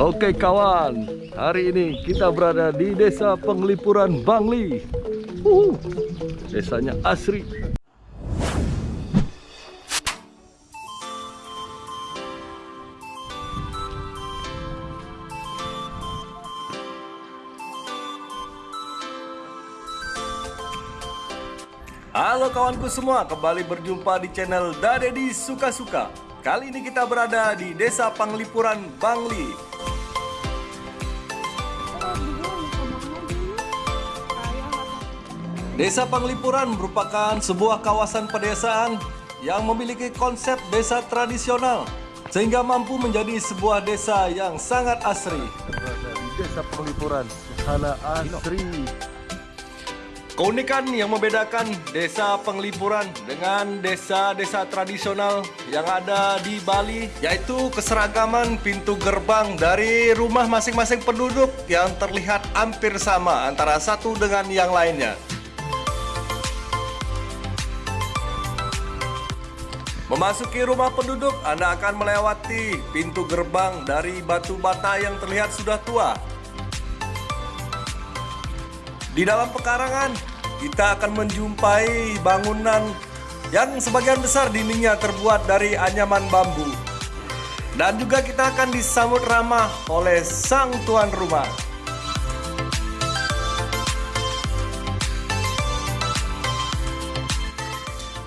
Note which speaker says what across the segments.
Speaker 1: Oke kawan, hari ini kita berada di desa Penglipuran Bangli. Uhuh, desanya asri. Halo kawanku semua, kembali berjumpa di channel Dadedi Suka Suka. Kali ini kita berada di Desa Panglipuran, Bangli. Desa Panglipuran merupakan sebuah kawasan pedesaan yang memiliki konsep desa tradisional sehingga mampu menjadi sebuah desa yang sangat asri. Desa Panglipuran, suasana asri. Keunikan yang membedakan desa Penglipuran dengan desa-desa tradisional yang ada di Bali yaitu keseragaman pintu gerbang dari rumah masing-masing penduduk yang terlihat hampir sama antara satu dengan yang lainnya. Memasuki rumah penduduk, Anda akan melewati pintu gerbang dari batu bata yang terlihat sudah tua. Di dalam pekarangan, kita akan menjumpai bangunan yang sebagian besar dindingnya terbuat dari anyaman bambu. Dan juga kita akan disambut ramah oleh sang tuan rumah.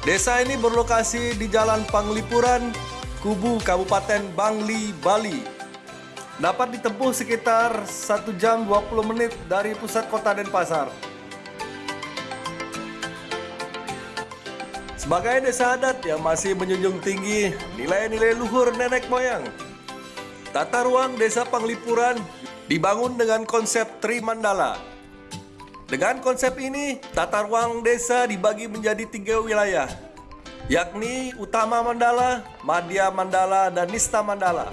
Speaker 1: Desa ini berlokasi di Jalan Panglipuran, Kubu, Kabupaten Bangli, Bali. Dapat ditempuh sekitar 1 jam 20 menit dari pusat kota Denpasar. Sebagai desa adat yang masih menjunjung tinggi nilai-nilai luhur nenek moyang, tata ruang desa Panglipuran dibangun dengan konsep Tri Mandala. Dengan konsep ini, tata ruang desa dibagi menjadi tiga wilayah, yakni Utama Mandala, Madya Mandala, dan Nista Mandala.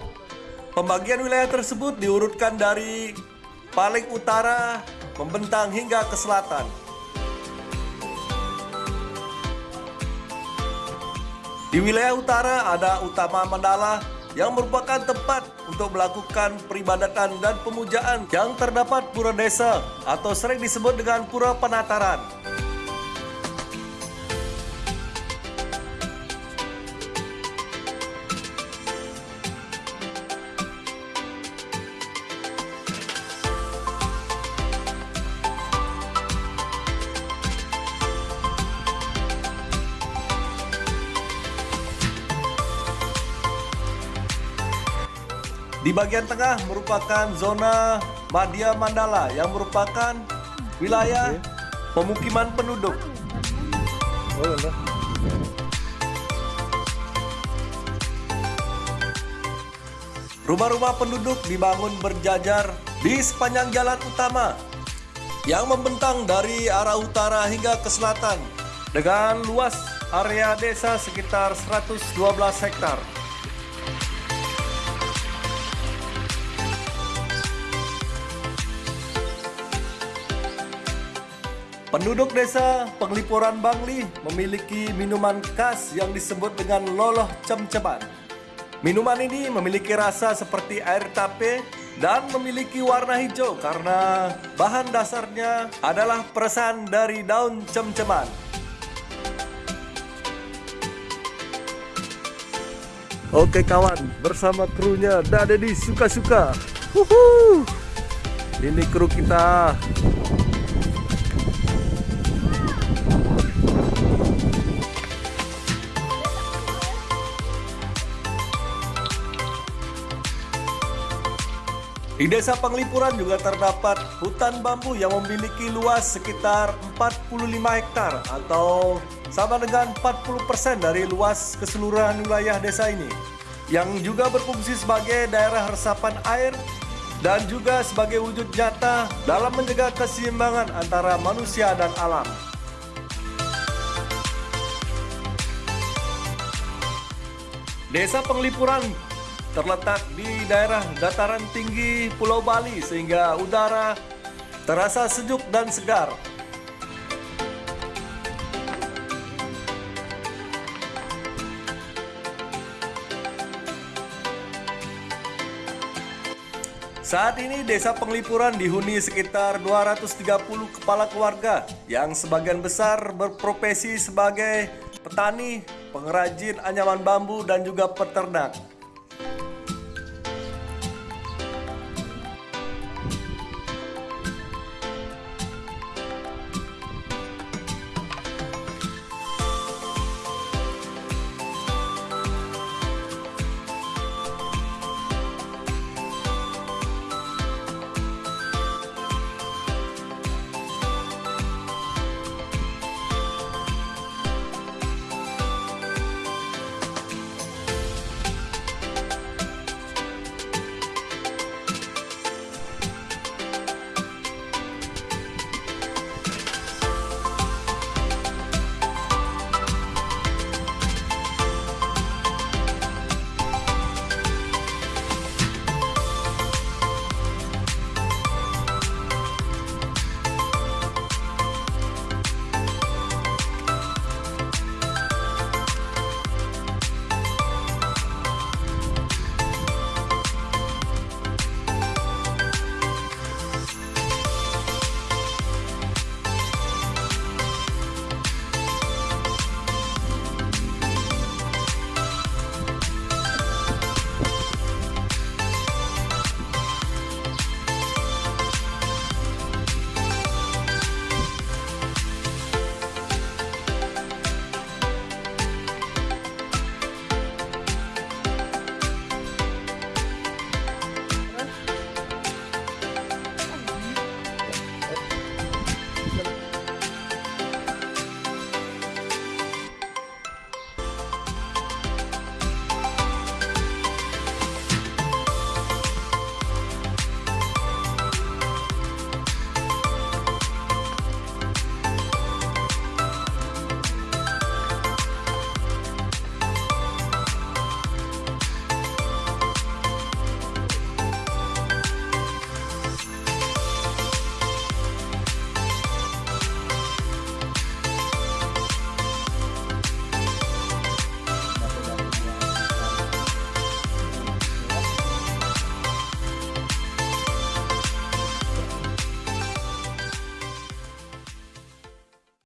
Speaker 1: Pembagian wilayah tersebut diurutkan dari paling utara membentang hingga ke selatan. Di wilayah utara ada Utama Mandala yang merupakan tempat untuk melakukan peribadatan dan pemujaan yang terdapat pura desa atau sering disebut dengan pura penataran. Di bagian tengah merupakan zona Madya Mandala yang merupakan wilayah pemukiman penduduk. Rumah-rumah penduduk dibangun berjajar di sepanjang jalan utama yang membentang dari arah utara hingga ke selatan dengan luas area desa sekitar 112 hektar. Penduduk desa Penglipuran Bangli memiliki minuman khas yang disebut dengan loloh cem-ceman. Minuman ini memiliki rasa seperti air tape dan memiliki warna hijau karena bahan dasarnya adalah peresan dari daun cem-ceman. Oke kawan, bersama krunya Dadedi Suka-Suka. Ini kru kita. Di desa Penglipuran juga terdapat hutan bambu yang memiliki luas sekitar 45 hektar atau sama dengan 40% dari luas keseluruhan wilayah desa ini yang juga berfungsi sebagai daerah resapan air dan juga sebagai wujud nyata dalam menjaga keseimbangan antara manusia dan alam. Desa Penglipuran terletak di daerah dataran tinggi Pulau Bali sehingga udara terasa sejuk dan segar. Saat ini desa penglipuran dihuni sekitar 230 kepala keluarga yang sebagian besar berprofesi sebagai petani, pengrajin anyaman bambu dan juga peternak.